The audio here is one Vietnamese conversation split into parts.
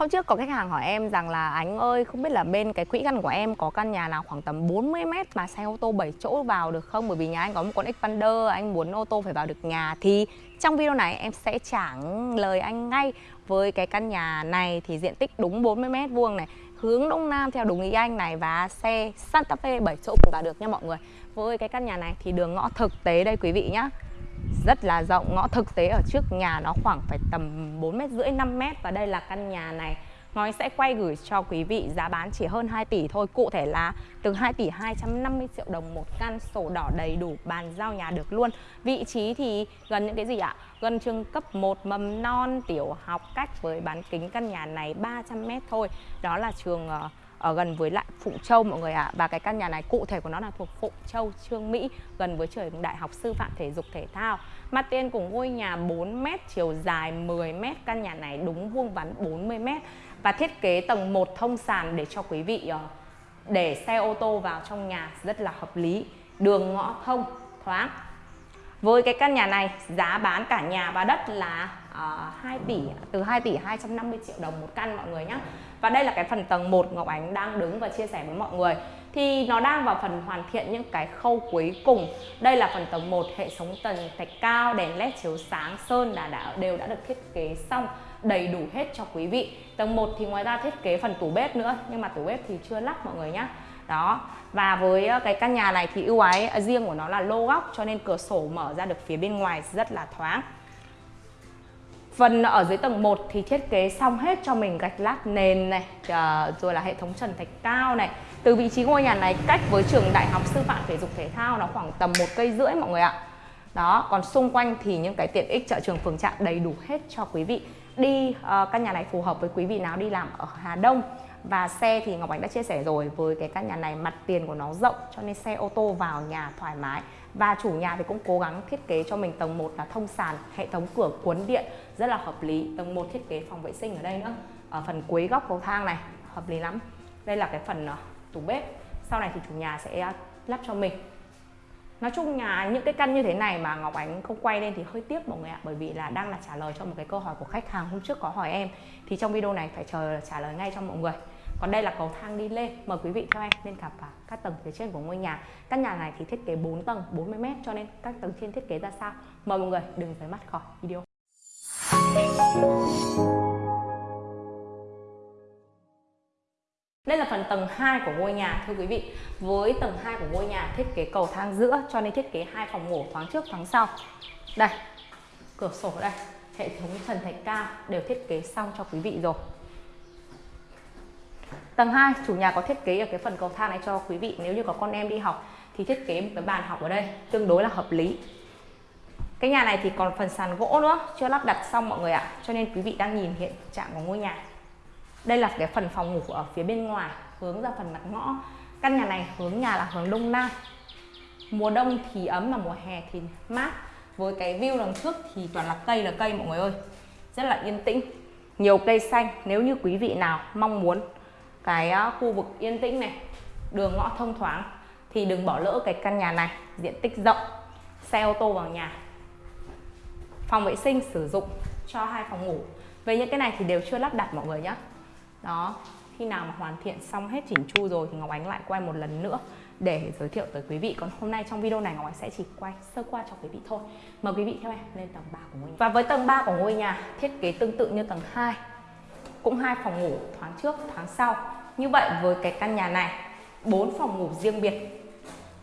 Hôm trước có khách hàng hỏi em rằng là anh ơi không biết là bên cái quỹ căn của em có căn nhà nào khoảng tầm 40 mét mà xe ô tô 7 chỗ vào được không? Bởi vì nhà anh có một con Xpander, anh muốn ô tô phải vào được nhà thì trong video này em sẽ trả lời anh ngay với cái căn nhà này thì diện tích đúng 40 mét vuông này hướng đông nam theo đúng ý anh này và xe Santa Fe 7 chỗ cũng vào được nha mọi người. Với cái căn nhà này thì đường ngõ thực tế đây quý vị nhá rất là rộng. Ngõ thực tế ở trước nhà nó khoảng phải tầm 4 mét rưỡi 5 mét. Và đây là căn nhà này. Ngói sẽ quay gửi cho quý vị giá bán chỉ hơn 2 tỷ thôi. Cụ thể là từ 2 tỷ 250 triệu đồng một căn sổ đỏ đầy đủ bàn giao nhà được luôn. Vị trí thì gần những cái gì ạ? Gần trường cấp 1 mầm non, tiểu học, cách với bán kính căn nhà này 300 mét thôi. Đó là trường ờ, ở gần với lại Phụng Châu, mọi người ạ. À. và cái căn nhà này cụ thể của nó là thuộc Phụng Châu, Trương Mỹ, gần với trường Đại học Sư phạm Thể dục Thể thao mặt tiền của ngôi nhà 4m chiều dài 10m căn nhà này đúng vuông vắn 40m và thiết kế tầng 1 thông sàn để cho quý vị ờ, để xe ô tô vào trong nhà rất là hợp lý. Đường ngõ thông thoáng. Với cái căn nhà này giá bán cả nhà và đất là ờ, uh, 2 tỷ từ 2 tỷ 250 triệu đồng một căn mọi người nhé và đây là cái phần tầng 1 Ngọc Ánh đang đứng và chia sẻ với mọi người thì nó đang vào phần hoàn thiện những cái khâu cuối cùng. Đây là phần tầng 1 hệ thống tầng thạch cao, đèn led chiếu sáng, sơn là đã, đều đã được thiết kế xong, đầy đủ hết cho quý vị. Tầng 1 thì ngoài ra thiết kế phần tủ bếp nữa, nhưng mà tủ bếp thì chưa lắp mọi người nhé đó, và với ờ, cái căn nhà này thì ưu ái ờ, riêng của nó là lô góc, cho nên cửa sổ mở ra được phía bên ngoài rất là thoáng. Phần ở dưới tầng 1 thì thiết kế xong hết cho mình gạch lát nền này à, Rồi là hệ thống trần thạch cao này. Từ vị trí ngôi nhà này cách với trường đại học sư phạm thể dục thể thao nó khoảng tầm một cây rưỡi mọi người ạ. Đó, còn xung quanh thì những cái tiện ích chợ trường phường trạm đầy đủ hết cho quý vị. Đi uh, căn nhà này phù hợp với quý vị nào đi làm ở Hà Đông và xe thì Ngọc Ánh đã chia sẻ rồi, với cái căn nhà này, mặt tiền của nó rộng, cho nên xe ô tô vào nhà thoải mái. Và chủ nhà thì cũng cố gắng thiết kế cho mình tầng 1 là thông sàn, hệ thống cửa cuốn điện, rất là hợp lý. Tầng 1 thiết kế phòng vệ sinh ở đây nữa. Ở phần cuối góc cầu thang này, hợp lý lắm. Đây là cái phần ờ, tủ bếp. Sau này thì chủ nhà sẽ ờ, lắp cho mình. Nói chung nhà những cái căn như thế này mà Ngọc Ánh không quay lên thì hơi tiếc mọi người ạ, Bởi vì là đang là trả lời cho một cái câu hỏi của khách hàng hôm trước có hỏi em. Thì trong video này phải chờ trả lời ngay cho mọi người còn đây là cầu thang đi lên mời quý vị theo em lên gặp vào các tầng phía trên của ngôi nhà căn nhà này thì thiết kế 4 tầng 40 m cho nên các tầng trên thiết kế ra sao mời mọi người đừng rời mắt khỏi video Đây là phần tầng 2 của ngôi nhà thưa quý vị. Với tầng 2 của ngôi nhà thiết kế cầu thang giữa cho nên thiết kế hai phòng ngủ thoáng trước thoáng sau. Đây, cửa sổ đây, hệ thống trần thạch cao đều thiết kế xong cho quý vị rồi. Tầng 2 chủ nhà có thiết kế ở cái phần cầu thang này cho quý vị nếu như có con em đi học thì thiết kế một cái bàn học ở đây, tương đối là hợp lý. Cái nhà này thì còn phần sàn gỗ nữa, chưa lắp đặt xong mọi người ạ. Cho nên quý vị đang nhìn hiện trạng của ngôi nhà. Đây là cái phần phòng ngủ ở phía bên ngoài, hướng ra phần mặt ngõ. Căn nhà này hướng nhà là hướng đông nam. Mùa đông thì ấm mà mùa hè thì mát. Với cái view đằng trước thì toàn là cây là cây, mọi người ơi. Rất là yên tĩnh. Nhiều cây xanh, nếu như quý vị nào mong muốn cái ờ, khu vực yên tĩnh này, đường ngõ thông thoáng, thì đừng bỏ lỡ cái căn nhà này, diện tích rộng, xe ô tô vào nhà. Phòng vệ sinh sử dụng cho hai phòng ngủ. Về những cái này thì đều chưa lắp đặt mọi người nhé đó, khi nào mà hoàn thiện xong hết chỉnh chu rồi thì Ngọc Ánh lại quay một lần nữa để giới thiệu tới quý vị. Còn hôm nay trong video này Ngọc Ánh sẽ chỉ quay sơ qua cho quý vị thôi. Mời quý vị theo em lên tầng 3 của ngôi nhà. Và với tầng 3 của ngôi nhà, thiết kế tương tự như tầng 2 cũng hai phòng ngủ, thoáng trước, thoáng sau như vậy với cái căn nhà này, bốn phòng ngủ riêng biệt.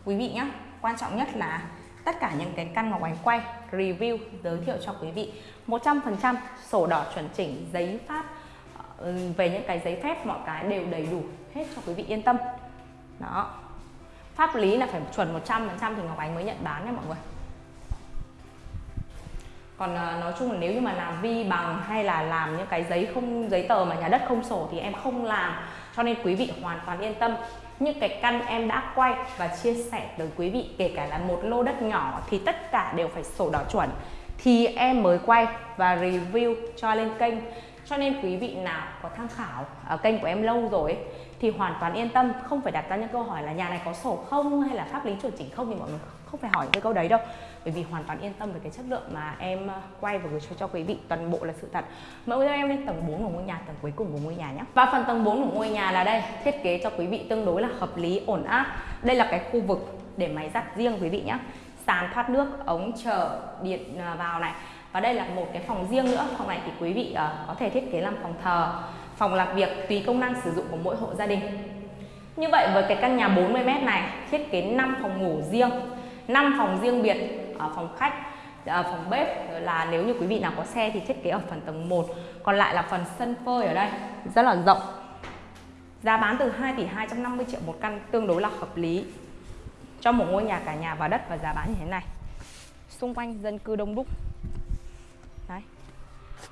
Quý vị nhé quan trọng nhất là tất cả những cái căn Ngọc Ánh quay, review, giới thiệu cho quý vị. 100% sổ đỏ chuẩn chỉnh, giấy pháp ờ, về những cái giấy phép mọi cái đều đầy đủ hết cho quý vị yên tâm. Đó. Pháp lý là phải chuẩn 100% thì Ngọc Ánh mới nhận bán nha mọi người còn à, nói chung là nếu như mà làm vi bằng hay là làm những cái giấy không giấy tờ mà nhà đất không sổ thì em không làm. Cho nên quý vị hoàn toàn yên tâm. Những cái căn em đã quay và chia sẻ tới quý vị kể cả là một lô đất nhỏ thì tất cả đều phải sổ đỏ chuẩn thì em mới quay và review cho lên kênh. Cho nên quý vị nào có tham khảo ở kênh của em lâu rồi thì hoàn toàn yên tâm. Không phải đặt ra những câu hỏi là nhà này có sổ không hay là pháp lý chuẩn chỉnh không thì mọi người không phải hỏi cái câu đấy đâu. Bởi vì hoàn toàn yên tâm về cái chất lượng mà em ờ, quay và gửi cho, cho quý vị. Toàn bộ là sự thật. Mời quý em lên tầng 4 của ngôi nhà tầng cuối cùng của ngôi nhà nhé. Và phần tầng 4 của ngôi nhà là đây. Thiết kế cho quý vị tương đối là hợp lý ổn áp. Đây là cái khu vực để máy giặt riêng quý vị nhé. Sàn thoát nước ống chờ điện ờ, vào này. Và đây là một cái phòng riêng nữa. Phòng này thì quý vị uh, có thể thiết kế làm phòng thờ phòng làm việc tùy công năng sử dụng của mỗi hộ gia đình. Như vậy với cái căn nhà 40m này thiết kế 5 phòng ngủ riêng. 5 phòng riêng biệt ở phòng khách ở phòng bếp. Là nếu như quý vị nào có xe thì thiết kế ở phần tầng 1 còn lại là phần sân phơi ở đây, rất là rộng. Giá bán từ 2 tỷ 250 triệu một căn, tương đối là hợp lý cho một ngôi nhà cả nhà và đất và giá bán như thế này. Xung quanh dân cư đông đúc. Đấy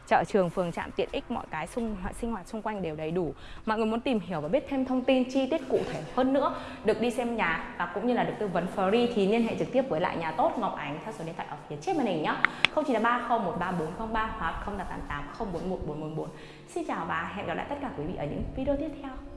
chợ trường, phường trạm tiện ích, mọi cái xung sinh hoạt xung quanh đều đầy đủ. Mọi người muốn tìm hiểu và biết thêm thông tin, chi tiết cụ thể hơn nữa, được đi xem nhà và cũng như là được tư vấn free thì liên hệ trực tiếp với lại nhà tốt Ngọc Ánh theo số điện thoại ở phía trên màn hình nhé 0930134403 hoặc 0888 041 444 Xin chào và hẹn gặp lại tất cả quý vị ở những video tiếp theo.